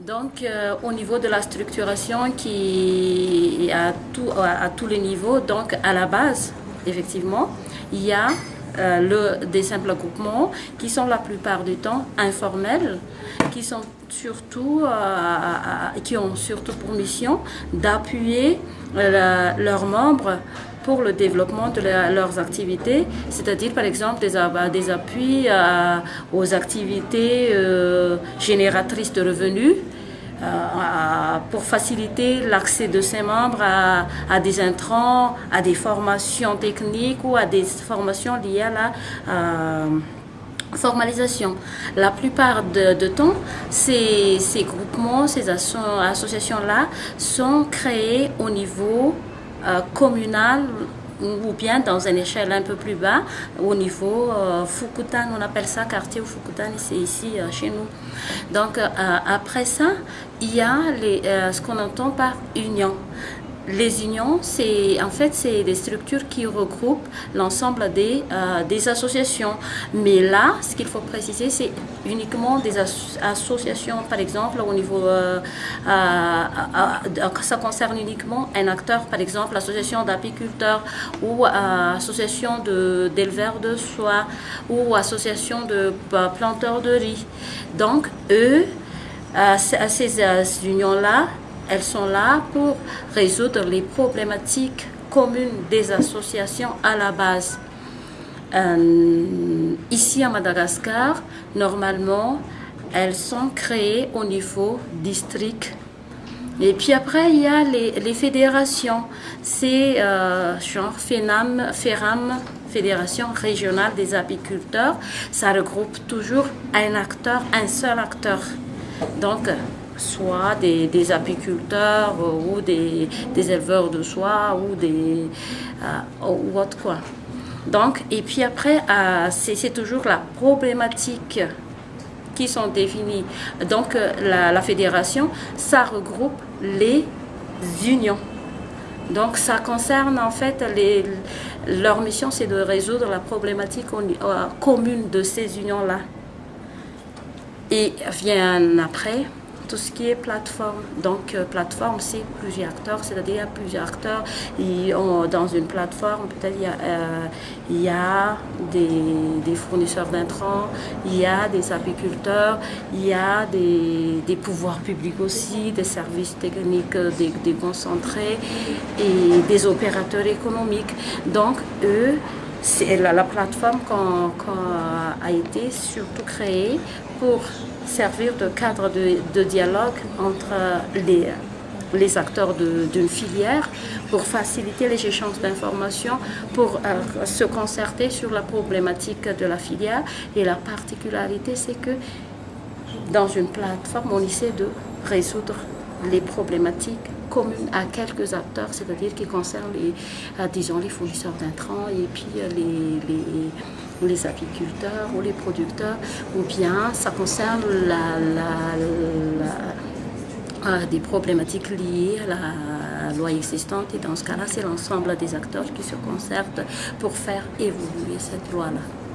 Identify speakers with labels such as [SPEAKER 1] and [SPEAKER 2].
[SPEAKER 1] Donc, euh, au niveau de la structuration qui est à, tout, à, tous les niveaux, donc à la base, effectivement, il y a euh, le, des simples groupements qui sont la plupart du temps informels, qui, sont surtout, euh, qui ont surtout pour mission d'appuyer leurs membres pour le développement de leurs activités, c'est-à-dire par exemple des, des appuis aux activités euh, génératrices de revenus, euh, pour faciliter l'accès de ces membres à, des intrants, à des formations techniques ou à des formations liées à la euh, formalisation. La plupart de, temps, ces, groupements, ces associations-là sont créés au niveau euh, communal ou bien dans une échelle un peu plus bas, au niveau euh, Fukutan, on appelle ça quartier Fukutan, c'est ici euh, chez nous. Donc après ça, il y a ce qu'on entend par union. Les unions, c'est en fait c'est des structures qui regroupent l'ensemble des, euh, associations. Mais là, ce qu'il faut préciser, c'est uniquement des associations, par exemple, au niveau, euh, euh, ça concerne uniquement un acteur, par exemple, l'association d'apiculteurs ou association d'éleveurs de, soie ou association de planteurs de riz. Donc, eux, à ces unions-là, elles sont là pour résoudre les problématiques communes des associations à la base. Euh, ici à Madagascar, normalement, elles sont créées au niveau district. Et puis après, il y a les, fédérations. C'est euh, genre FENAM, FERAM, Fédération régionale des apiculteurs. Ça regroupe toujours un acteur, un seul acteur. Donc, soit des, apiculteurs euh, ou des, éleveurs de soie ou des euh, ou autre quoi. Donc, et puis après, euh, c'est toujours la problématique qui sont définies. Donc, la, la, fédération, ça regroupe les unions. Donc, ça concerne en fait, les, leur mission, c'est de résoudre la problématique commune de ces unions-là. Et vient après tout ce qui est plateforme. Donc, euh, plateforme, c'est plusieurs acteurs, c'est-à-dire plusieurs acteurs. Et dans une plateforme, peut-être il y a, euh, il y a des, fournisseurs d'intrants, il y a des apiculteurs, il y a des, des pouvoirs publics aussi, des services techniques déconcentrés et des opérateurs économiques. Donc, eux, la, la, plateforme qu'on a été surtout créée pour servir de cadre de, dialogue entre les, les acteurs d'une filière pour faciliter les échanges d'informations, pour euh, se concerter sur la problématique de la filière. Et la particularité, c'est que dans une plateforme, on essaie de résoudre les problématiques communes à quelques acteurs, c'est-à-dire qui concernent les, euh, disons, les fournisseurs d'intrants et puis euh, les, les, les, apiculteurs ou les producteurs, ou bien ça concerne euh, des problématiques liées à la loi existante et dans ce cas-là, c'est l'ensemble des acteurs qui se concertent pour faire évoluer cette loi-là.